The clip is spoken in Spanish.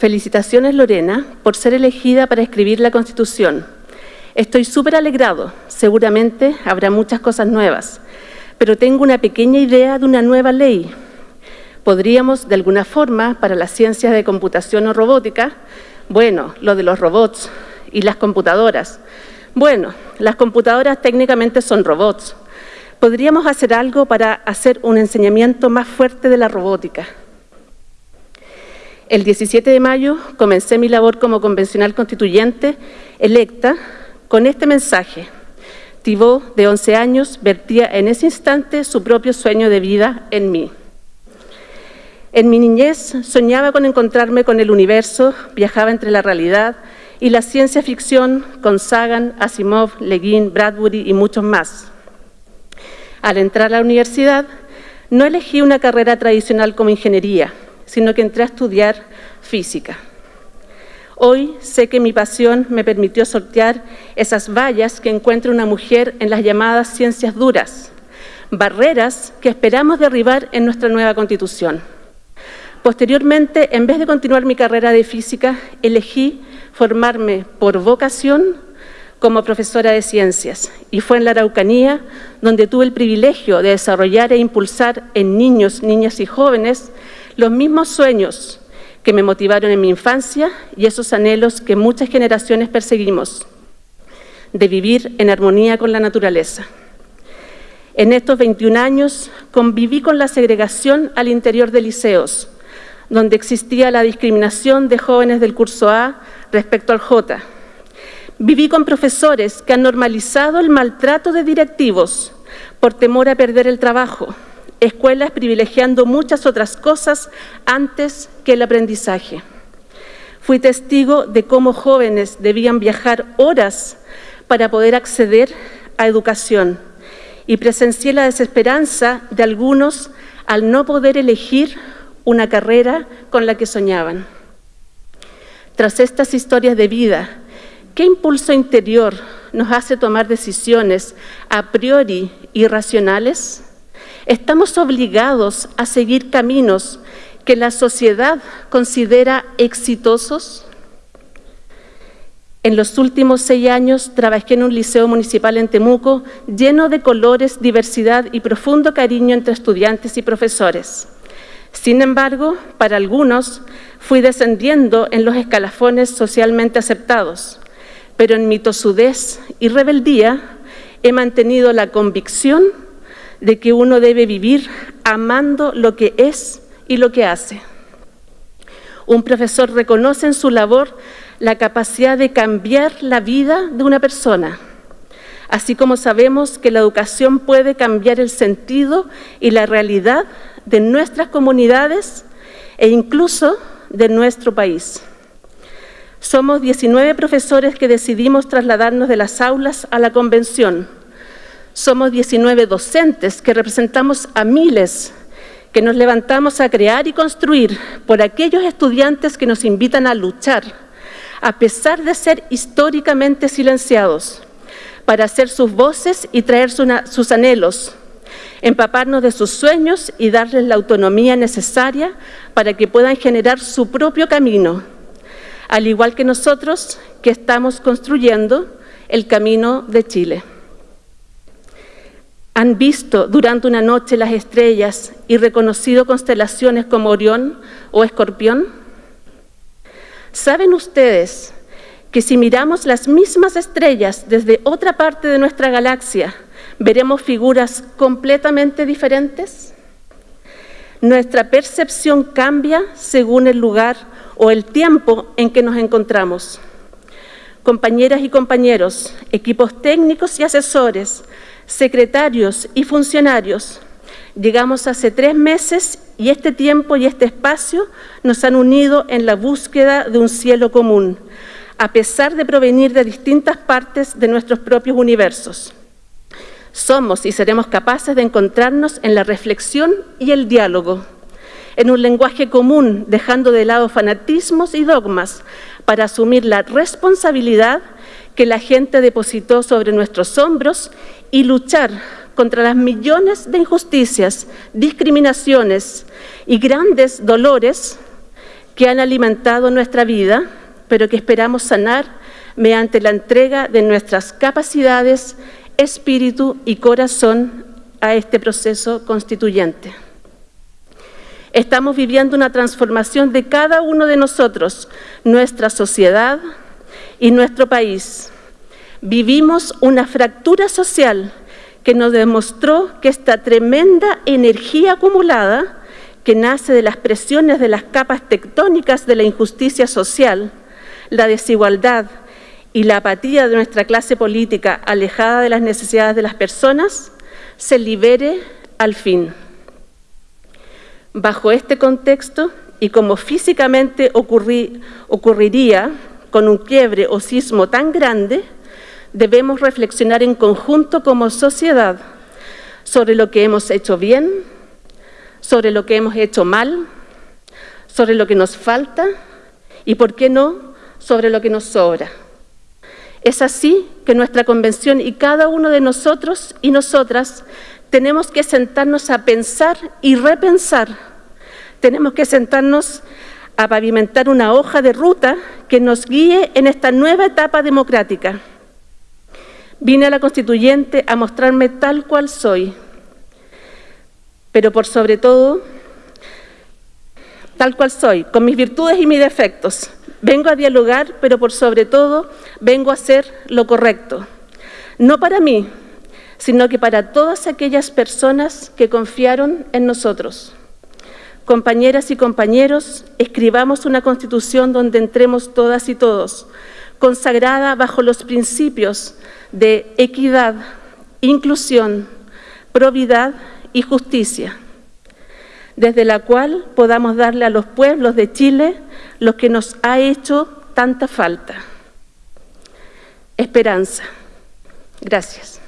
Felicitaciones Lorena por ser elegida para escribir la Constitución. Estoy súper alegrado, seguramente habrá muchas cosas nuevas, pero tengo una pequeña idea de una nueva ley. Podríamos, de alguna forma, para las ciencias de computación o robótica, bueno, lo de los robots y las computadoras. Bueno, las computadoras técnicamente son robots. Podríamos hacer algo para hacer un enseñamiento más fuerte de la robótica. El 17 de mayo comencé mi labor como convencional constituyente electa con este mensaje. Thibault, de 11 años, vertía en ese instante su propio sueño de vida en mí. En mi niñez soñaba con encontrarme con el universo, viajaba entre la realidad y la ciencia ficción con Sagan, Asimov, Le Guin, Bradbury y muchos más. Al entrar a la universidad, no elegí una carrera tradicional como ingeniería, sino que entré a estudiar física. Hoy sé que mi pasión me permitió sortear esas vallas que encuentra una mujer en las llamadas ciencias duras, barreras que esperamos derribar en nuestra nueva Constitución. Posteriormente, en vez de continuar mi carrera de física, elegí formarme por vocación como profesora de ciencias y fue en la Araucanía donde tuve el privilegio de desarrollar e impulsar en niños, niñas y jóvenes los mismos sueños que me motivaron en mi infancia y esos anhelos que muchas generaciones perseguimos, de vivir en armonía con la naturaleza. En estos 21 años conviví con la segregación al interior de liceos, donde existía la discriminación de jóvenes del curso A respecto al J. Viví con profesores que han normalizado el maltrato de directivos por temor a perder el trabajo, escuelas privilegiando muchas otras cosas antes que el aprendizaje. Fui testigo de cómo jóvenes debían viajar horas para poder acceder a educación y presencié la desesperanza de algunos al no poder elegir una carrera con la que soñaban. Tras estas historias de vida, ¿qué impulso interior nos hace tomar decisiones a priori irracionales? Estamos obligados a seguir caminos que la sociedad considera exitosos. En los últimos seis años trabajé en un liceo municipal en Temuco lleno de colores, diversidad y profundo cariño entre estudiantes y profesores. Sin embargo, para algunos fui descendiendo en los escalafones socialmente aceptados, pero en mi tosudez y rebeldía he mantenido la convicción de que uno debe vivir amando lo que es y lo que hace. Un profesor reconoce en su labor la capacidad de cambiar la vida de una persona, así como sabemos que la educación puede cambiar el sentido y la realidad de nuestras comunidades e incluso de nuestro país. Somos 19 profesores que decidimos trasladarnos de las aulas a la convención, somos 19 docentes que representamos a miles que nos levantamos a crear y construir por aquellos estudiantes que nos invitan a luchar, a pesar de ser históricamente silenciados, para hacer sus voces y traer sus anhelos, empaparnos de sus sueños y darles la autonomía necesaria para que puedan generar su propio camino, al igual que nosotros que estamos construyendo el camino de Chile. ¿Han visto durante una noche las estrellas y reconocido constelaciones como Orión o Escorpión? ¿Saben ustedes que si miramos las mismas estrellas desde otra parte de nuestra galaxia, veremos figuras completamente diferentes? Nuestra percepción cambia según el lugar o el tiempo en que nos encontramos. Compañeras y compañeros, equipos técnicos y asesores, secretarios y funcionarios. Llegamos hace tres meses y este tiempo y este espacio nos han unido en la búsqueda de un cielo común, a pesar de provenir de distintas partes de nuestros propios universos. Somos y seremos capaces de encontrarnos en la reflexión y el diálogo, en un lenguaje común, dejando de lado fanatismos y dogmas, para asumir la responsabilidad que la gente depositó sobre nuestros hombros y luchar contra las millones de injusticias, discriminaciones y grandes dolores que han alimentado nuestra vida, pero que esperamos sanar mediante la entrega de nuestras capacidades, espíritu y corazón a este proceso constituyente. Estamos viviendo una transformación de cada uno de nosotros, nuestra sociedad y nuestro país. Vivimos una fractura social que nos demostró que esta tremenda energía acumulada que nace de las presiones de las capas tectónicas de la injusticia social, la desigualdad y la apatía de nuestra clase política alejada de las necesidades de las personas, se libere al fin. Bajo este contexto, y como físicamente ocurriría con un quiebre o sismo tan grande, debemos reflexionar en conjunto como sociedad sobre lo que hemos hecho bien, sobre lo que hemos hecho mal, sobre lo que nos falta y, por qué no, sobre lo que nos sobra. Es así que nuestra convención y cada uno de nosotros y nosotras tenemos que sentarnos a pensar y repensar. Tenemos que sentarnos a pavimentar una hoja de ruta que nos guíe en esta nueva etapa democrática. Vine a la Constituyente a mostrarme tal cual soy, pero por sobre todo, tal cual soy, con mis virtudes y mis defectos. Vengo a dialogar, pero por sobre todo vengo a hacer lo correcto. No para mí, sino que para todas aquellas personas que confiaron en nosotros. Compañeras y compañeros, escribamos una Constitución donde entremos todas y todos, consagrada bajo los principios de equidad, inclusión, probidad y justicia, desde la cual podamos darle a los pueblos de Chile lo que nos ha hecho tanta falta. Esperanza. Gracias.